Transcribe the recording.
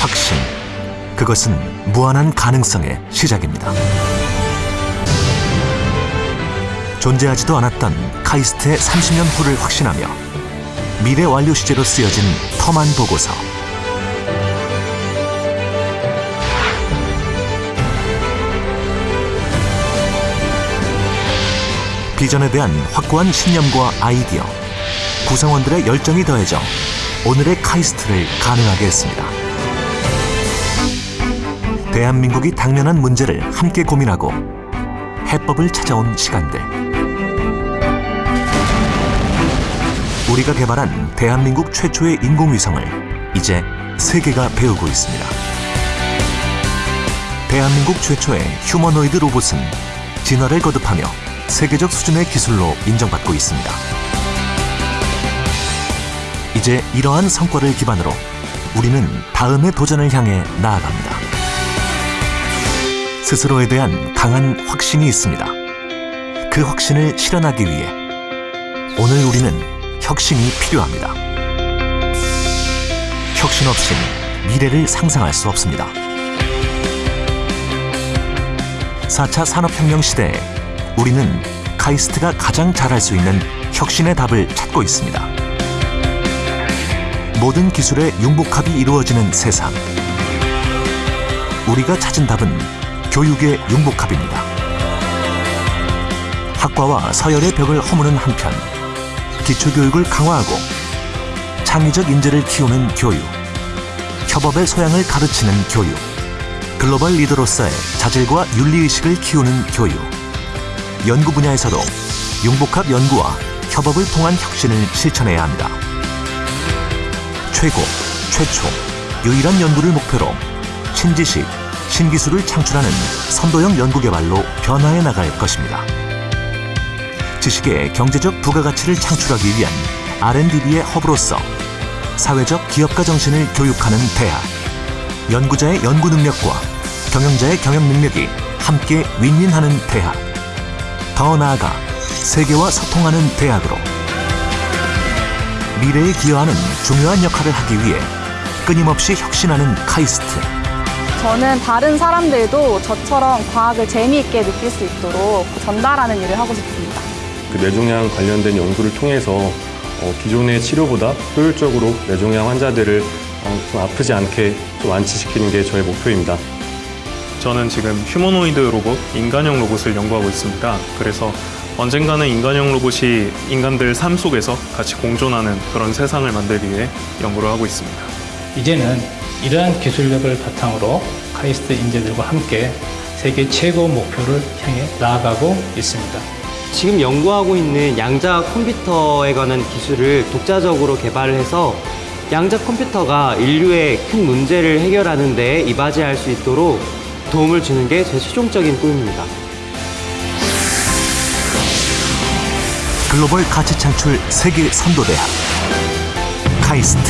확신. 그것은 무한한 가능성의 시작입니다. 존재하지도 않았던 카이스트의 30년 후를 확신하며 미래 완료 시제로 쓰여진 터만 보고서. 비전에 대한 확고한 신념과 아이디어, 구성원들의 열정이 더해져 오늘의 카이스트를 가능하게 했습니다. 대한민국이 당면한 문제를 함께 고민하고 해법을 찾아온 시간들. 우리가 개발한 대한민국 최초의 인공위성을 이제 세계가 배우고 있습니다. 대한민국 최초의 휴머노이드 로봇은 진화를 거듭하며 세계적 수준의 기술로 인정받고 있습니다. 이제 이러한 성과를 기반으로 우리는 다음의 도전을 향해 나아갑니다. 스스로에 대한 강한 확신이 있습니다. 그 확신을 실현하기 위해 오늘 우리는 혁신이 필요합니다. 혁신 없이 미래를 상상할 수 없습니다. 4차 산업혁명 시대에 우리는 카이스트가 가장 잘할 수 있는 혁신의 답을 찾고 있습니다. 모든 기술의 융복합이 이루어지는 세상. 우리가 찾은 답은 교육의 융복합입니다. 학과와 서열의 벽을 허무는 한편 기초교육을 강화하고 창의적 인재를 키우는 교육, 협업의 소양을 가르치는 교육, 글로벌 리더로서의 자질과 윤리의식을 키우는 교육, 연구 분야에서도 융복합 연구와 협업을 통한 혁신을 실천해야 합니다. 최고, 최초, 유일한 연구를 목표로 신지식, 신기술을 창출하는 선도형 연구개발로 변화해 나갈 것입니다. 지식의 경제적 부가가치를 창출하기 위한 R&D의 허브로서 사회적 기업가 정신을 교육하는 대학, 연구자의 연구 능력과 경영자의 경영 능력이 함께 윈윈하는 대학, 더 나아가 세계와 소통하는 대학으로 미래에 기여하는 중요한 역할을 하기 위해 끊임없이 혁신하는 카이스트. 저는 다른 사람들도 저처럼 과학을 재미있게 느낄 수 있도록 전달하는 일을 하고 싶습니다. 그 뇌종양 관련된 연구를 통해서 어, 기존의 치료보다 효율적으로 뇌종양 환자들을 어, 좀 아프지 않게 좀 완치시키는 게 저의 목표입니다. 저는 지금 휴머노이드 로봇, 인간형 로봇을 연구하고 있습니다. 그래서 언젠가는 인간형 로봇이 인간들 삶 속에서 같이 공존하는 그런 세상을 만들기 위해 연구를 하고 있습니다. 이제는 이러한 기술력을 바탕으로 카이스트 인재들과 함께 세계 최고 목표를 향해 나아가고 있습니다. 지금 연구하고 있는 양자 컴퓨터에 관한 기술을 독자적으로 개발을 해서 양자 컴퓨터가 인류의 큰 문제를 해결하는 데 이바지할 수 있도록 도움을 주는 게 제 최종적인 꿈입니다. 글로벌 가치 창출 세계 선도대학 카이스트